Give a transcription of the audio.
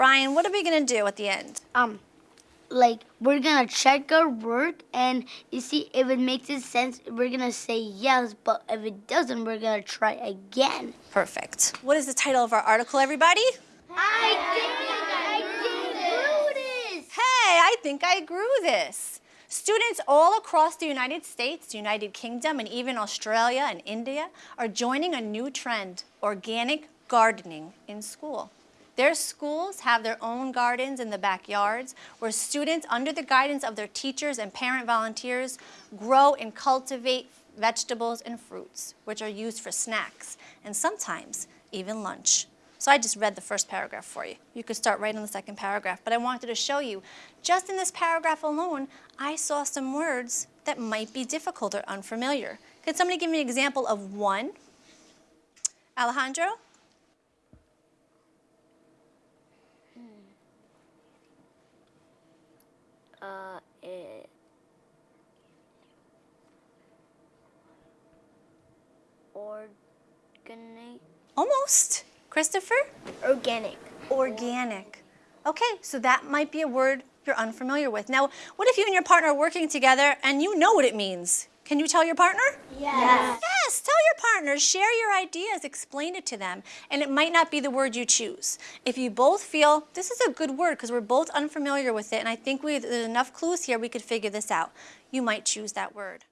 Brian, what are we gonna do at the end? Um, like we're gonna check our work, and you see if it makes sense, we're gonna say yes. But if it doesn't, we're gonna try again. Perfect. What is the title of our article, everybody? I think I grew this. Hey, I think I grew this. Students all across the United States, the United Kingdom, and even Australia and India are joining a new trend, organic gardening in school. Their schools have their own gardens in the backyards where students, under the guidance of their teachers and parent volunteers, grow and cultivate vegetables and fruits, which are used for snacks and sometimes even lunch. So I just read the first paragraph for you. You could start right on the second paragraph, but I wanted to show you, just in this paragraph alone, I saw some words that might be difficult or unfamiliar. Could somebody give me an example of one? Alejandro? Uh, it, organic. Almost. Christopher? Organic. Organic. Okay, so that might be a word you're unfamiliar with. Now, what if you and your partner are working together and you know what it means? Can you tell your partner? Yes. Yes, tell your partner, share your ideas, explain it to them, and it might not be the word you choose. If you both feel this is a good word because we're both unfamiliar with it, and I think we, there's enough clues here we could figure this out, you might choose that word.